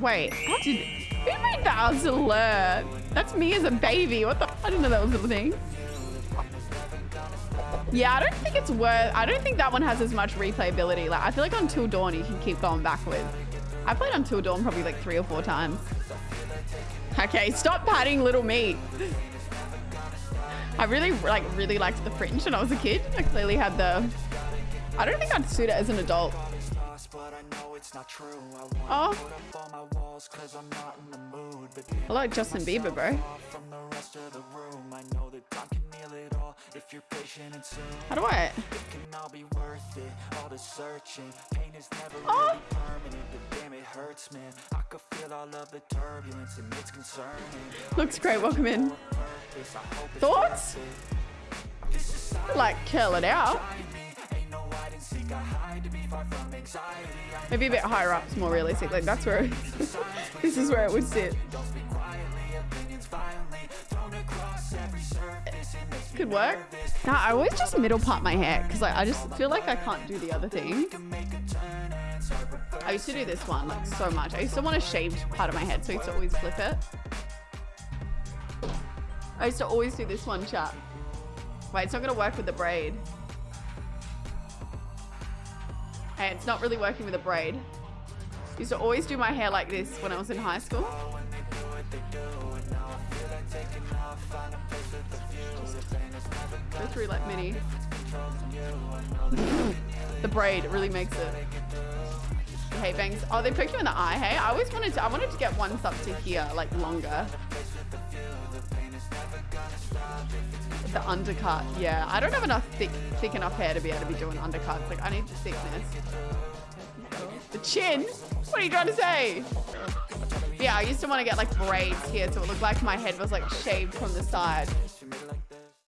Wait, did... Who made that as alert? That's me as a baby. What the... I didn't know that was a thing. Yeah, I don't think it's worth... I don't think that one has as much replayability. Like, I feel like Until Dawn you can keep going backwards. I played Until Dawn probably like three or four times. Okay, stop patting little me. I really, like, really liked The Fringe when I was a kid. I clearly had the... I don't think I'd suit it as an adult. Oh. I like Justin Bieber, bro. How do I? Oh. Looks great. Welcome in. Thoughts? Like, kill it out. Maybe a bit higher up is more realistic. Like that's where this is where it would sit. Could work. Nah, I always just middle part my hair because like I just feel like I can't do the other thing. I used to do this one like so much. I used to want a shaved part of my head, so I used to always flip it. I used to always do this one, chat. Wait, it's not gonna work with the braid. Hey, it's not really working with a braid. Used to always do my hair like this when I was in high school. go through like mini. the braid really makes it. Hey bangs. Oh, they poked you in the eye, hey? I always wanted to I wanted to get ones up to here, like longer. The undercut, yeah. I don't have enough thick, thick enough hair to be able to be doing undercuts. Like, I need the thickness. The chin? What are you trying to say? Yeah, I used to want to get like braids here so it looked like my head was like shaved from the side.